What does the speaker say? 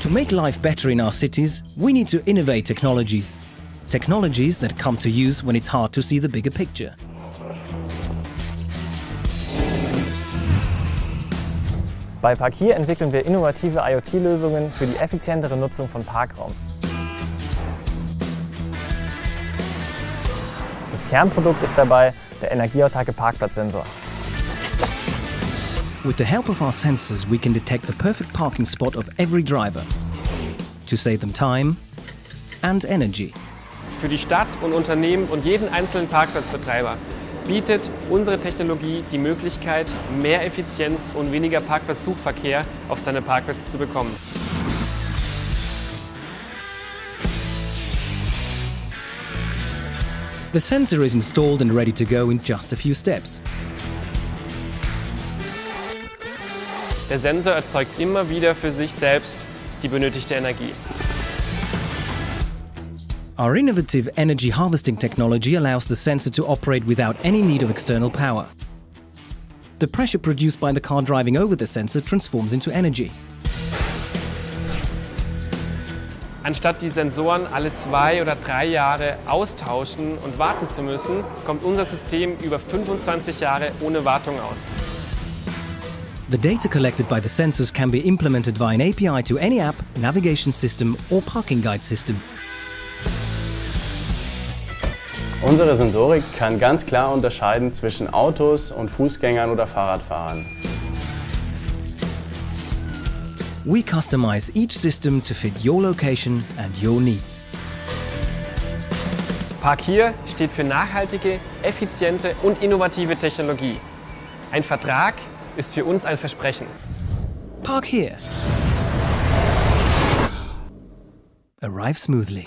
To make life better in our cities, we need to innovate technologies. Technologies that come to use when it's hard to see the bigger picture. Bei Parkier entwickeln wir innovative IoT-Lösungen für die effizientere Nutzung von Parkraum. Das Kernprodukt ist dabei der energieautarke Parkplatzsensor. With the help of our sensors, we can detect the perfect parking spot of every driver to save them time and energy. Für die Stadt und Unternehmen und jeden einzelnen Parkplatzbetreiber bietet unsere Technologie die Möglichkeit, mehr Effizienz und weniger Parkplatzsuchverkehr auf seine Parkplätze zu bekommen. The sensor is installed and ready to go in just a few steps. Der Sensor erzeugt immer wieder für sich selbst die benötigte Energie. Our innovative energy harvesting technology allows the sensor to operate without any need of external power. The pressure produced by the car driving over the sensor transforms into energy. Anstatt die Sensoren alle zwei oder drei Jahre austauschen und warten zu müssen, kommt unser System über 25 Jahre ohne Wartung aus. The data collected by the sensors can be implemented via an API to any app, navigation system or parking guide system. Unsere Sensorik kann ganz klar unterscheiden zwischen Autos und Fußgängern oder Fahrradfahrern. We customize each system to fit your location and your needs. Park Parkier steht für nachhaltige, effiziente und innovative Technologie. Ein Vertrag ist für uns ein Versprechen. Park here. Arrive smoothly.